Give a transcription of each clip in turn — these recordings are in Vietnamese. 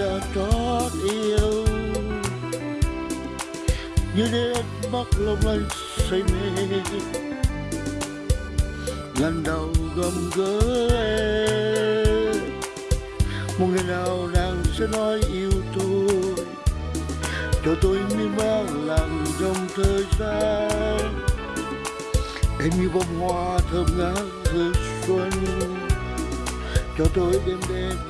tôi đã trót yêu. Như đêm bắt lòng anh say mê. Lần đầu gầm gỡ em. Một ngày nào nàng sẽ nói yêu tôi? Cho tôi miên man lặng trong thời gian. Em như bông hoa thơm ngát hương xuân. Cho tôi đêm đêm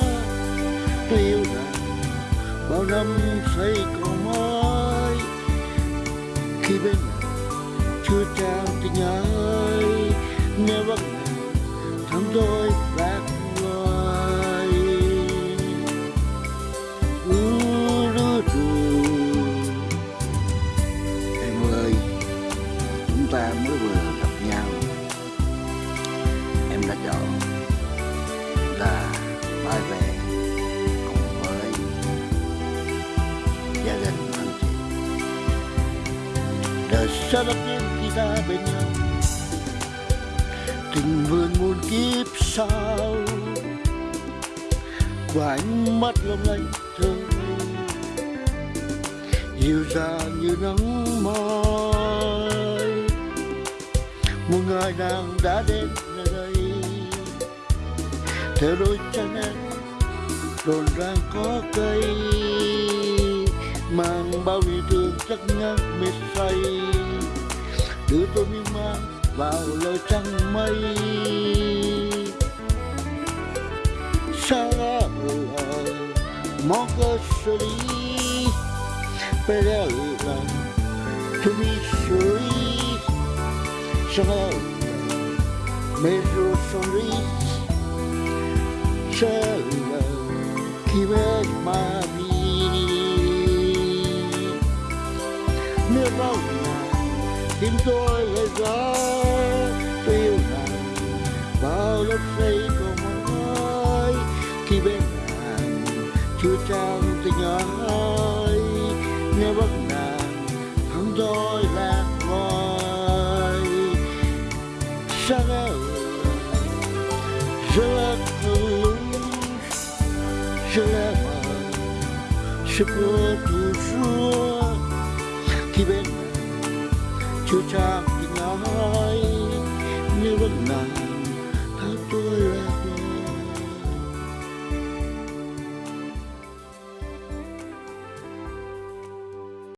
tiêu bao năm xây cầu mới, khi bên chưa trao tình ai nghe vắng thắm đôi. Đời sẽ đặt đến khi ta bên nhau. Tình vườn muôn kiếp sau và ánh mắt long lanh thơ dịu dàng như nắng mai. Một ngày nàng đã đến nơi đây, theo đôi chân em rộn ràng có cây, mang bao niềm thương chắc ngất mệt say đưa tôi miên man vào lời trăng mây. Sarà mon coscioli per tu mi suri Sarà mezzo sorriso khi chi vede ma Nếu bao tim tôi lại gió tôi yêu nàng bao lớp xây của mỏi khi bên nàng chưa trao tình ai nếu bắt nàng thắng tôi lạc loài sáng áo je la touche je la je peux toujours khi bên Chúa chưa trao tình ai như vẫn là